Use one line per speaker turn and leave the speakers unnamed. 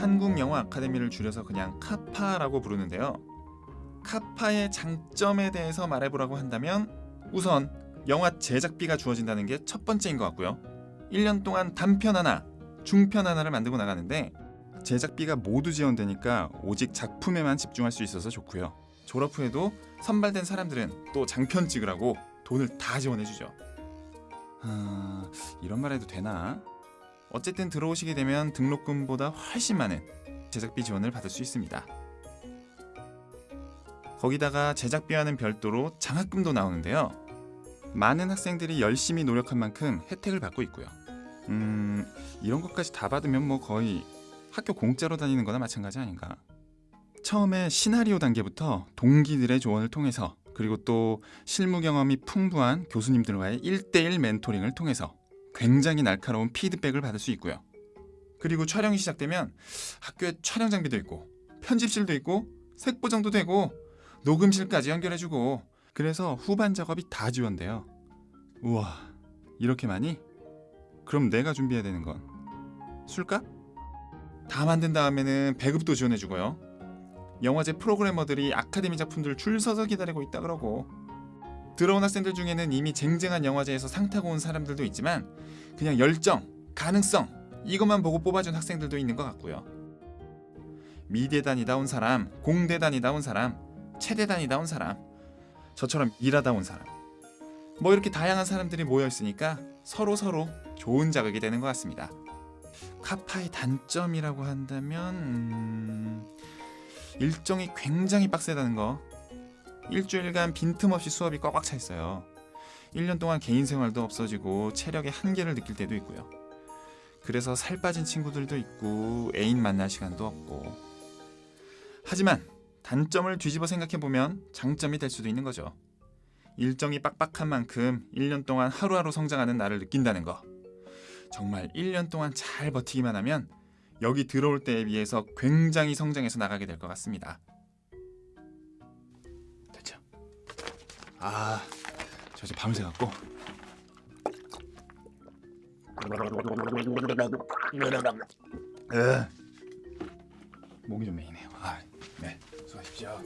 한국영화 아카데미를 줄여서 그냥 카파라고 부르는데요. 카파의 장점에 대해서 말해보라고 한다면 우선 영화 제작비가 주어진다는 게 첫 번째인 것 같고요. 1년 동안 단편 하나, 중편 하나를 만들고 나가는데 제작비가 모두 지원되니까 오직 작품에만 집중할 수 있어서 좋고요. 졸업 후에도 선발된 사람들은 또 장편 찍으라고 돈을 다 지원해주죠. 아, 이런 말 해도 되나? 어쨌든 들어오시게 되면 등록금보다 훨씬 많은 제작비 지원을 받을 수 있습니다. 거기다가 제작비와는 별도로 장학금도 나오는데요. 많은 학생들이 열심히 노력한 만큼 혜택을 받고 있고요. 음, 이런 것까지 다 받으면 뭐 거의 학교 공짜로 다니는 거나 마찬가지 아닌가. 처음에 시나리오 단계부터 동기들의 조언을 통해서 그리고 또 실무 경험이 풍부한 교수님들과의 1대1 멘토링을 통해서 굉장히 날카로운 피드백을 받을 수 있고요. 그리고 촬영이 시작되면 학교에 촬영 장비도 있고 편집실도 있고 색보정도 되고 녹음실까지 연결해주고 그래서 후반 작업이 다 지원돼요. 우와 이렇게 많이? 그럼 내가 준비해야 되는 건 술값? 다 만든 다음에는 배급도 지원해주고요. 영화제 프로그래머들이 아카데미 작품들 줄 서서 기다리고 있다 그러고 들어온 학생들 중에는 이미 쟁쟁한 영화제에서 상 타고 온 사람들도 있지만 그냥 열정, 가능성 이것만 보고 뽑아준 학생들도 있는 것 같고요. 미대 다니다 온 사람, 공대 다니다 온 사람, 체대 다니다 온 사람, 저처럼 일하다 온 사람 뭐 이렇게 다양한 사람들이 모여 있으니까 서로 서로 좋은 자극이 되는 것 같습니다. 카파의 단점이라고 한다면 음... 일정이 굉장히 빡세다는 거 일주일간 빈틈없이 수업이 꽉꽉 차 있어요. 1년 동안 개인 생활도 없어지고 체력의 한계를 느낄 때도 있고요. 그래서 살 빠진 친구들도 있고 애인 만날 시간도 없고. 하지만 단점을 뒤집어 생각해보면 장점이 될 수도 있는 거죠. 일정이 빡빡한 만큼 1년 동안 하루하루 성장하는 나를 느낀다는 거. 정말 1년 동안 잘 버티기만 하면 여기 들어올 때에 비해서 굉장히 성장해서 나가게 될 것 같습니다. 아, 저 이제 밤새 갖고 으, 목이 좀 메이네요. 아, 네, 수고하십시오.